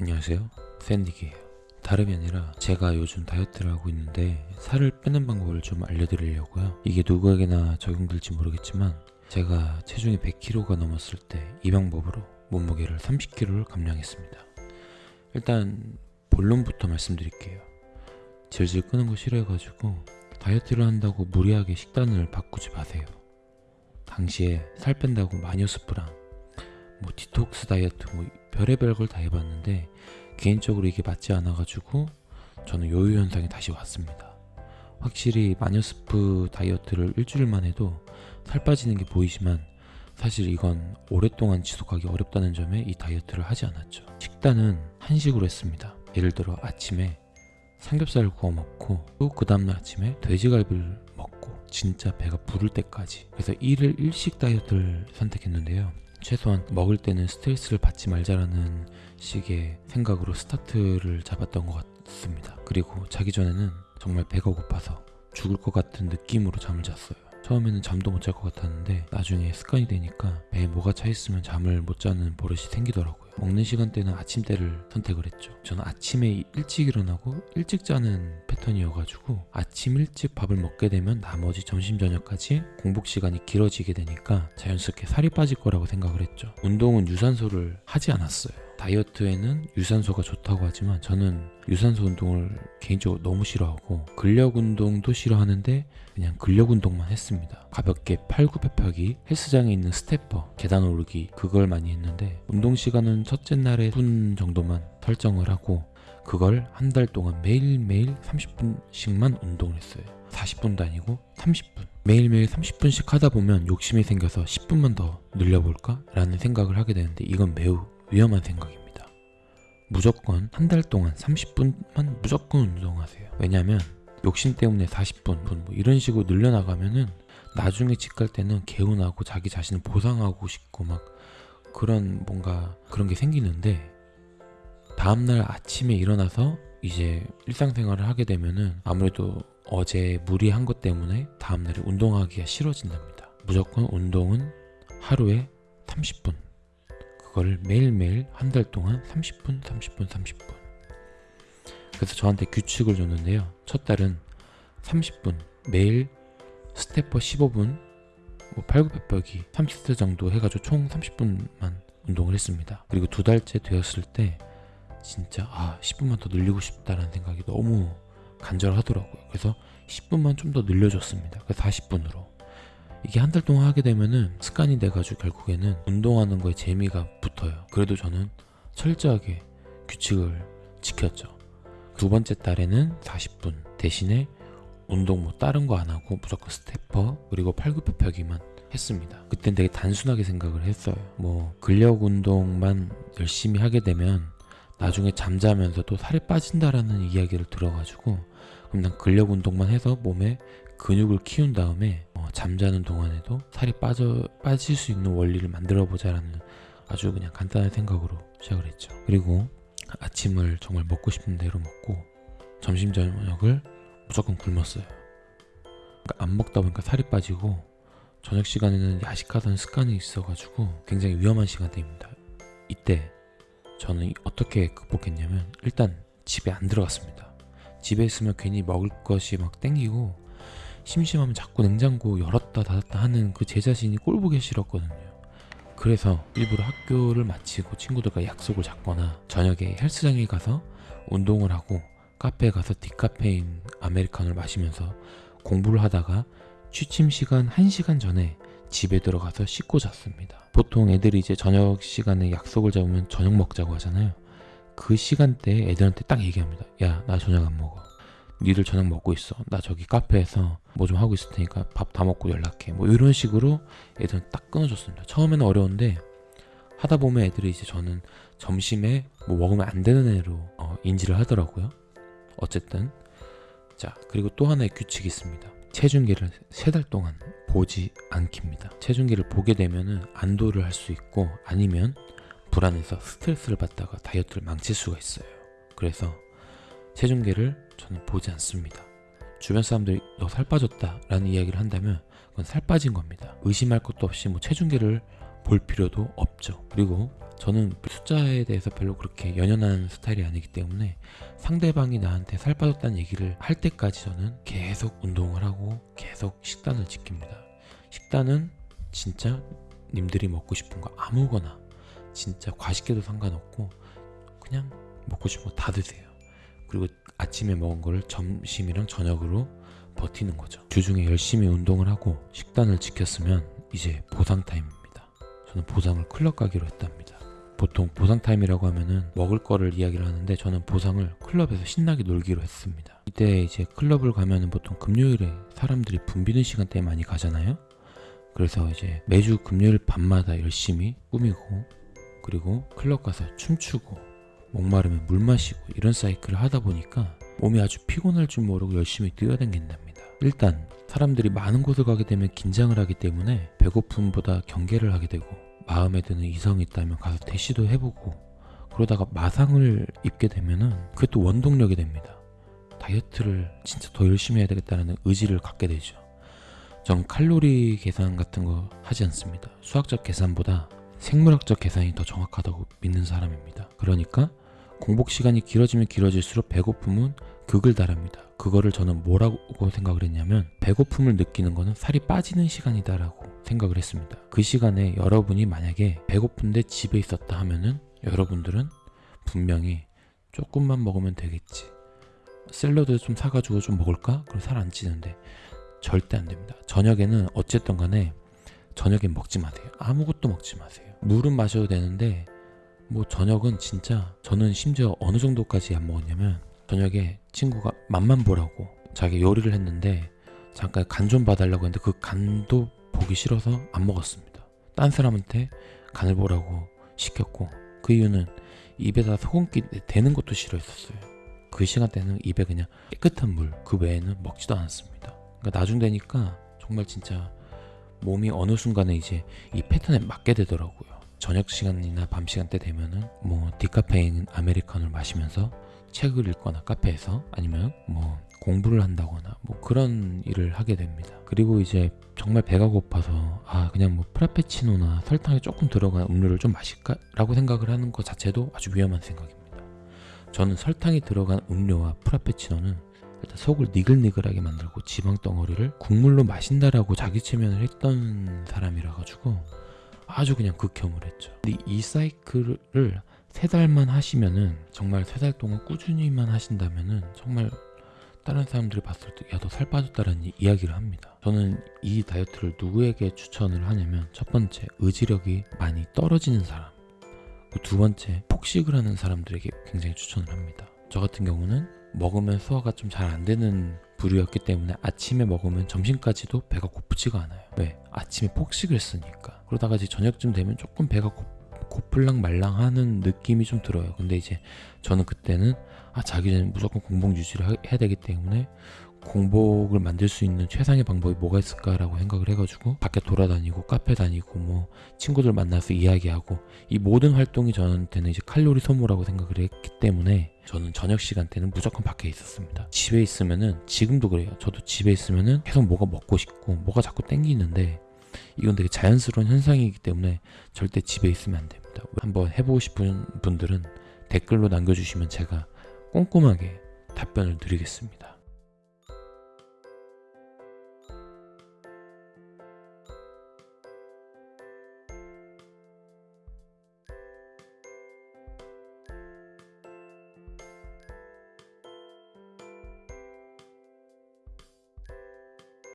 안녕하세요. 샌디기예요. 다름이 아니라 제가 요즘 다이어트를 하고 있는데 살을 빼는 방법을 좀 알려드리려고요. 이게 누구에게나 적용될지 모르겠지만 제가 체중이 100kg가 넘었을 때 이 방법으로 몸무게를 30kg를 감량했습니다. 일단 본론부터 말씀드릴게요. 질질 끄는 거 싫어해가지고 다이어트를 한다고 무리하게 식단을 바꾸지 마세요. 당시에 살 뺀다고 마녀 스프랑 뭐 디톡스 다이어트 뭐 별의별 걸 다 해봤는데 개인적으로 이게 맞지 않아가지고 저는 요요 현상이 다시 왔습니다. 확실히 마녀스프 다이어트를 일주일만 해도 살 빠지는 게 보이지만 사실 이건 오랫동안 지속하기 어렵다는 점에 이 다이어트를 하지 않았죠. 식단은 한식으로 했습니다. 예를 들어 아침에 삼겹살을 구워 먹고 또 그 다음날 아침에 돼지갈비를 먹고 진짜 배가 부를 때까지 그래서 1일 1식 다이어트를 선택했는데요. 최소한 먹을 때는 스트레스를 받지 말자라는 식의 생각으로 스타트를 잡았던 것 같습니다. 그리고 자기 전에는 정말 배가 고파서 죽을 것 같은 느낌으로 잠을 잤어요. 처음에는 잠도 못 잘 것 같았는데 나중에 습관이 되니까 배에 뭐가 차 있으면 잠을 못 자는 버릇이 생기더라고요. 먹는 시간대는 아침대를 선택을 했죠. 저는 아침에 일찍 일어나고 일찍 자는 패턴이어가지고 아침 일찍 밥을 먹게 되면 나머지 점심 저녁까지 공복 시간이 길어지게 되니까 자연스럽게 살이 빠질 거라고 생각을 했죠. 운동은 유산소를 하지 않았어요. 다이어트에는 유산소가 좋다고 하지만 저는 유산소 운동을 개인적으로 너무 싫어하고 근력 운동도 싫어하는데 그냥 근력 운동만 했습니다. 가볍게 팔굽혀펴기, 헬스장에 있는 stepper, 계단 오르기 그걸 많이 했는데 운동 시간은 첫째 날에 10분 정도만 설정을 하고 그걸 한 달 동안 매일매일 30분씩만 운동을 했어요. 40분도 아니고 30분. 매일매일 30분씩 하다 보면 욕심이 생겨서 10분만 더 늘려볼까? 라는 생각을 하게 되는데 이건 매우 위험한 생각입니다. 무조건 한 달 동안 30분만 무조건 운동하세요. 왜냐면 욕심 때문에 40분 뭐 이런 식으로 늘려나가면은 나중에 집 갈 때는 개운하고 자기 자신을 보상하고 싶고 막 그런 뭔가 그런 게 생기는데 다음날 아침에 일어나서 이제 일상생활을 하게 되면은 아무래도 어제 무리한 것 때문에 다음날에 운동하기가 싫어진답니다. 무조건 운동은 하루에 30분. 그거를 매일매일 한 달 동안 30분, 30분, 30분. 그래서 저한테 규칙을 줬는데요. 첫 달은 30분, 매일 stepper 15분, 뭐 팔굽혀펴기 30세 정도 해가지고 총 30분만 운동을 했습니다. 그리고 두 달째 되었을 때 진짜 아 10분만 더 늘리고 싶다라는 생각이 너무 간절하더라고요. 그래서 10분만 좀 더 늘려줬습니다. 그래서 40분으로. 이게 한 달 동안 하게 되면은 습관이 돼가지고 결국에는 운동하는 거에 재미가 붙어요. 그래도 저는 철저하게 규칙을 지켰죠. 두 번째 달에는 40분 대신에 운동 뭐 다른 거 안 하고 무조건 스태퍼 그리고 팔굽혀펴기만 했습니다. 그땐 되게 단순하게 생각을 했어요. 뭐 근력 운동만 열심히 하게 되면 나중에 잠자면서도 살이 빠진다라는 이야기를 들어가지고 그럼 난 근력 운동만 해서 몸에 근육을 키운 다음에 어, 잠자는 동안에도 살이 빠져 빠질 수 있는 원리를 만들어 보자라는 아주 그냥 간단한 생각으로 시작을 했죠. 그리고 아침을 정말 먹고 싶은 대로 먹고 점심 저녁을 무조건 굶었어요. 그러니까 안 먹다 보니까 살이 빠지고 저녁 시간에는 야식하던 습관이 있어가지고 굉장히 위험한 시간대입니다. 이때 저는 어떻게 극복했냐면 일단 집에 안 들어갔습니다. 집에 있으면 괜히 먹을 것이 막 땡기고 심심하면 자꾸 냉장고 열었다 닫았다 하는 그 제 자신이 꼴보기 싫었거든요. 그래서 일부러 학교를 마치고 친구들과 약속을 잡거나 저녁에 헬스장에 가서 운동을 하고 카페에 가서 디카페인 아메리카노를 마시면서 공부를 하다가 취침 시간 1시간 전에 집에 들어가서 씻고 잤습니다. 보통 애들이 이제 저녁 시간에 약속을 잡으면 저녁 먹자고 하잖아요. 그 시간대에 애들한테 딱 얘기합니다. 야, 나 저녁 안 먹어. 니들 저녁 먹고 있어. 나 저기 카페에서 뭐 좀 하고 있을 테니까 밥 다 먹고 연락해. 뭐 이런 식으로 애들은 딱 끊어줬습니다. 처음에는 어려운데 하다 보면 애들이 이제 저는 점심에 뭐 먹으면 안 되는 애로 어, 인지를 하더라고요. 어쨌든 자 그리고 또 하나의 규칙이 있습니다. 체중계를 세 달 동안 보지 않깁니다. 체중계를 보게 되면은 안도를 할 수 있고 아니면 불안해서 스트레스를 받다가 다이어트를 망칠 수가 있어요. 그래서 체중계를 저는 보지 않습니다. 주변 사람들이 너 살 빠졌다 라는 이야기를 한다면 그건 살 빠진 겁니다. 의심할 것도 없이 뭐 체중계를 볼 필요도 없죠. 그리고 저는 숫자에 대해서 별로 그렇게 연연한 스타일이 아니기 때문에 상대방이 나한테 살 빠졌다는 얘기를 할 때까지 저는 계속 운동을 하고 계속 식단을 지킵니다. 식단은 진짜 님들이 먹고 싶은 거 아무거나 진짜 과식해도 상관없고 그냥 먹고 싶은 거 다 드세요. 그리고 아침에 먹은 거를 점심이랑 저녁으로 버티는 거죠. 주중에 열심히 운동을 하고 식단을 지켰으면 이제 보상 타임입니다. 저는 보상을 클럽 가기로 했답니다. 보통 보상 타임이라고 하면은 먹을 거를 이야기를 하는데 저는 보상을 클럽에서 신나게 놀기로 했습니다. 이때 이제 클럽을 가면은 보통 금요일에 사람들이 붐비는 시간대에 많이 가잖아요. 그래서 이제 매주 금요일 밤마다 열심히 꾸미고 그리고 클럽 가서 춤추고 목마르면 물 마시고 이런 사이클을 하다 보니까 몸이 아주 피곤할 줄 모르고 열심히 뛰어다닌답니다. 일단 사람들이 많은 곳을 가게 되면 긴장을 하기 때문에 배고픔보다 경계를 하게 되고 마음에 드는 이성이 있다면 가서 대시도 해보고 그러다가 마상을 입게 되면은 또 원동력이 됩니다. 다이어트를 진짜 더 열심히 해야 되겠다는 의지를 갖게 되죠. 전 칼로리 계산 같은 거 하지 않습니다. 수학적 계산보다 생물학적 계산이 더 정확하다고 믿는 사람입니다. 그러니까 공복 시간이 길어지면 길어질수록 배고픔은 극을 달합니다. 그거를 저는 뭐라고 생각을 했냐면 배고픔을 느끼는 거는 살이 빠지는 시간이다 라고 생각을 했습니다. 그 시간에 여러분이 만약에 배고픈데 집에 있었다 하면은 여러분들은 분명히 조금만 먹으면 되겠지. 샐러드 좀 사가지고 좀 먹을까? 그럼 살 안 찌는데 절대 안 됩니다. 저녁에는 어쨌든 간에 저녁에 먹지 마세요. 아무것도 먹지 마세요. 물은 마셔도 되는데 뭐 저녁은 진짜 저는 심지어 어느 정도까지 안 먹었냐면 저녁에 친구가 맛만 보라고 자기 요리를 했는데 잠깐 간 좀 봐달라고 했는데 그 간도 보기 싫어서 안 먹었습니다. 딴 사람한테 간을 보라고 시켰고 그 이유는 입에다 소금기 대는 것도 싫어했었어요. 그 시간대는 입에 그냥 깨끗한 물 그 외에는 먹지도 않았습니다. 그러니까 나중 되니까 정말 진짜 몸이 어느 순간에 이제 이 패턴에 맞게 되더라고요. 저녁 시간이나 밤 시간대 되면은 뭐 디카페인 아메리카노를 마시면서 책을 읽거나 카페에서 아니면 뭐 공부를 한다거나 뭐 그런 일을 하게 됩니다. 그리고 이제 정말 배가 고파서 아 그냥 뭐 프라페치노나 설탕이 조금 들어간 음료를 좀 마실까 라고 생각을 하는 것 자체도 아주 위험한 생각입니다. 저는 설탕이 들어간 음료와 프라페치노는 일단 속을 니글니글하게 만들고 지방 덩어리를 국물로 마신다라고 자기 체면을 했던 사람이라 가지고 아주 그냥 극혐을 했죠. 이 사이클을 세 달만 하시면은 정말 세 달 동안 꾸준히만 하신다면은 정말 다른 사람들이 봤을 때 야 너 살 빠졌다라는 이- 이야기를 합니다. 저는 이 다이어트를 누구에게 추천을 하냐면 첫 번째 의지력이 많이 떨어지는 사람 그리고 두 번째 폭식을 하는 사람들에게 굉장히 추천을 합니다. 저 같은 경우는 먹으면 소화가 좀 잘 안 되는 부류였기 때문에 아침에 먹으면 점심까지도 배가 고프지가 않아요. 왜? 아침에 폭식을 했으니까. 그러다가 이제 저녁쯤 되면 조금 배가 고, 고플랑 말랑하는 느낌이 좀 들어요. 근데 이제 저는 그때는 아 자기 전에 무조건 공복 유지를 하- 해야 되기 때문에 공복을 만들 수 있는 최상의 방법이 뭐가 있을까라고 생각을 해가지고 밖에 돌아다니고 카페 다니고 뭐 친구들 만나서 이야기하고 이 모든 활동이 저한테는 이제 칼로리 소모라고 생각을 했기 때문에 저는 저녁 시간대는 무조건 밖에 있었습니다. 집에 있으면은 지금도 그래요. 저도 집에 있으면은 계속 뭐가 먹고 싶고 뭐가 자꾸 땡기는데 이건 되게 자연스러운 현상이기 때문에 절대 집에 있으면 안 됩니다. 한번 해보고 싶은 분들은 댓글로 남겨주시면 제가 꼼꼼하게 답변을 드리겠습니다.